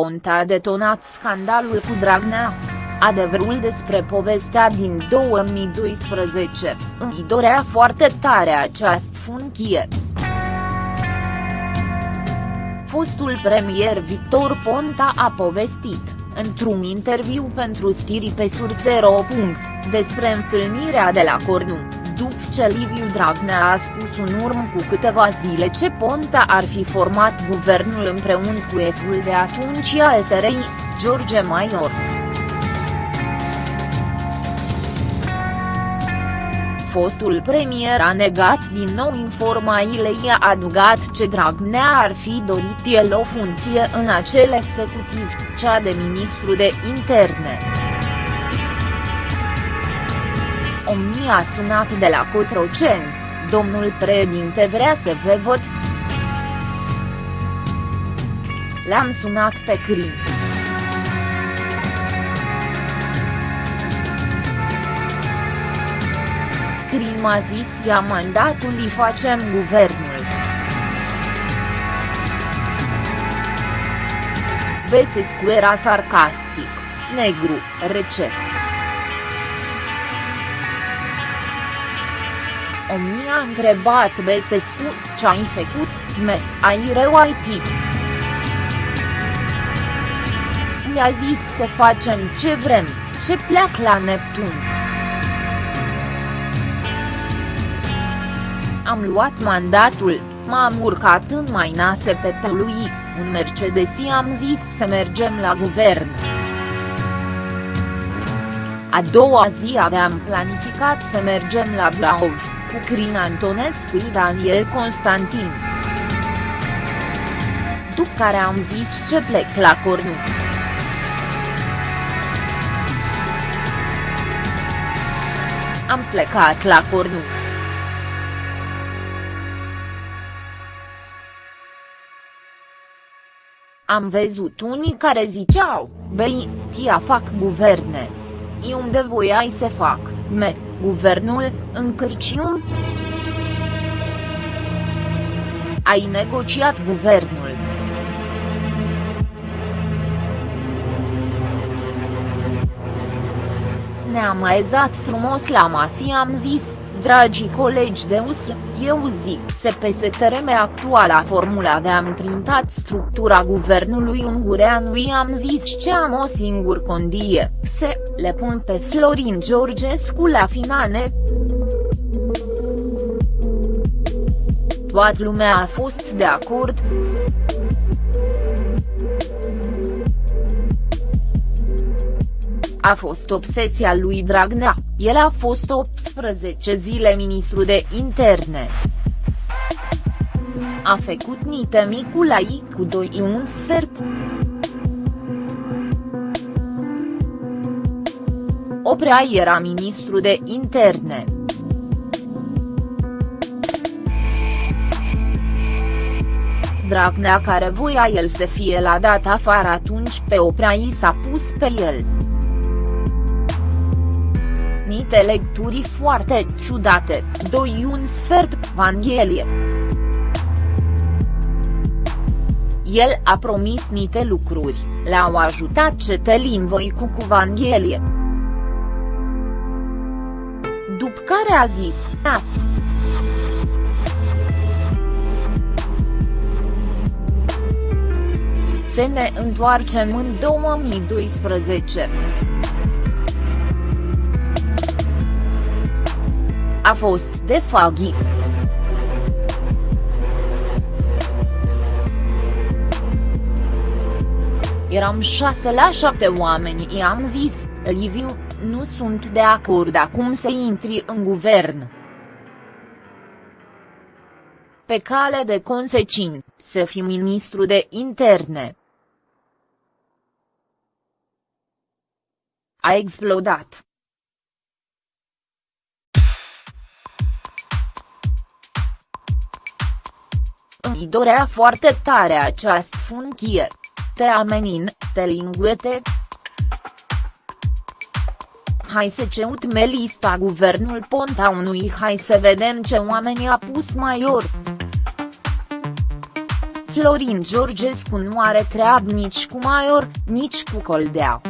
Ponta a detonat scandalul cu Dragnea. Adevărul despre povestea din 2012, îmi dorea foarte tare această funcție. Fostul premier Victor Ponta a povestit, într-un interviu pentru Stiri pe Surse.ro. despre întâlnirea de la Cornu, după ce Liviu Dragnea a spus în urmă cu câteva zile ce Ponta ar fi format guvernul împreună cu eful de atunci a SRI, George Maior. fostul premier a negat din nou informațiile i-a adugat ce Dragnea ar fi dorit el o funcție în acel executiv, cea de ministru de interne. Omnia a sunat de la Cotroceni, domnul președinte vrea să vă văd. L-am sunat pe Crim. Crim a zis ia mandatul îi facem guvernul. Besescu era sarcastic, negru, rece. Omnia a întrebat Besescu, ce-ai făcut, me, ai reuitit. I-a zis să facem ce vrem, ce pleacă la Neptun. Am luat mandatul, m-am urcat în mainase pe lui, un Mercedes am zis să mergem la guvern. A doua zi aveam planificat să mergem la Brașov, cu Crin Antonescu și Daniel Constantin. După care am zis ce plec la Cornu. Am plecat la Cornu. Am văzut unii care ziceau, băi, tia fac guverne. I unde voiai să fac, me, guvernul, în Cârciun? Ai negociat guvernul. Ne-am aezat frumos la masă am zis, Dragii colegi de US, eu zic SPSTRM actuala formula aveam printat structura guvernului ungurean i-am zis ce am o singur condie, se, le pun pe Florin Georgescu la finale. Toată lumea a fost de acord. A fost obsesia lui Dragnea, el a fost 18 zile ministru de interne. A făcut nite micul la I cu 2 un sfert. Oprea era ministru de interne. Dragnea care voia el să fie la dat afară atunci pe Oprea i s-a pus pe el anumite lecturi foarte ciudate, doi un sfert, Vanghelie. El a promis niște lucruri, le-au ajutat Cetelin Voicu cu Vanghelie. După care a zis, da. Să ne întoarcem în 2012. A fost de Faghi. Eram șase la șapte oameni i-am zis, Liviu, nu sunt de acord acum să intri în guvern. Pe cale de consecin, să fii ministru de interne. A explodat. Îi dorea foarte tare această funcție. Te amenin, te linguete. Hai să ceutme lista guvernul Ponta unui hai să vedem ce oameni a pus Maior. Florin Georgescu nu are treabă nici cu Maior, nici cu Coldea.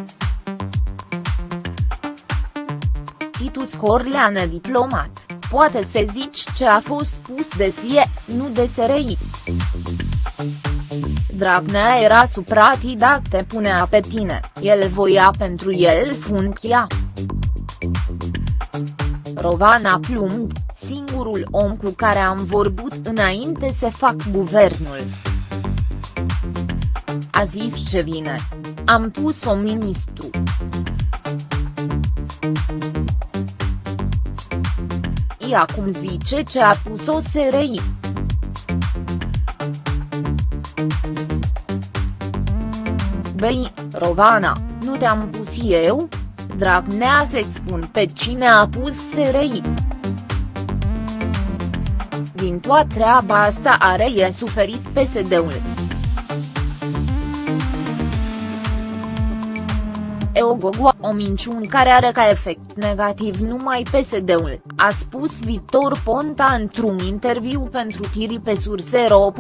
Titus Corleană diplomat, poate să zici ce a fost pus de sie, nu de SRI. Dragnea era suprati dacă te punea pe tine, el voia pentru el funcția. Rovana Plumb, singurul om cu care am vorbit înainte să fac guvernul. A zis ce vine. Am pus-o ministru. Ea acum zice ce a pus-o SRI. Băi, Rovana, nu te-am pus eu? Dragnea se spun pe cine a pus SRI. Din toată treaba asta are e suferit PSD-ul. Eogogoa, o minciună care are ca efect negativ numai PSD-ul, a spus Victor Ponta într-un interviu pentru Tiri pe Surse.ro.